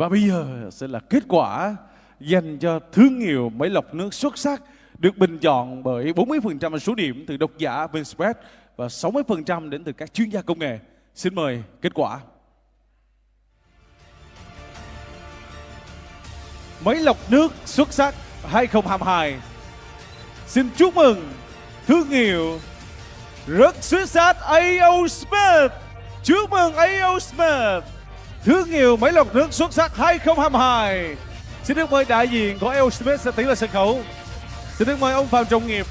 Và bây giờ sẽ là kết quả dành cho thương hiệu máy lọc nước xuất sắc được bình chọn bởi 40% số điểm từ độc giả Vinspread và 60% đến từ các chuyên gia công nghệ. Xin mời kết quả. Máy lọc nước xuất sắc 2022. Xin chúc mừng thương hiệu rất xuất sắc AO Smith. Chúc mừng AO Smith. Thương hiệu máy lọc nước xuất sắc 2022. Xin được mời đại diện của AO sẽ tiến lên sân khấu. Xin được mời ông Phạm Trọng Nghiệp